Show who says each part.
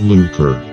Speaker 1: Luker.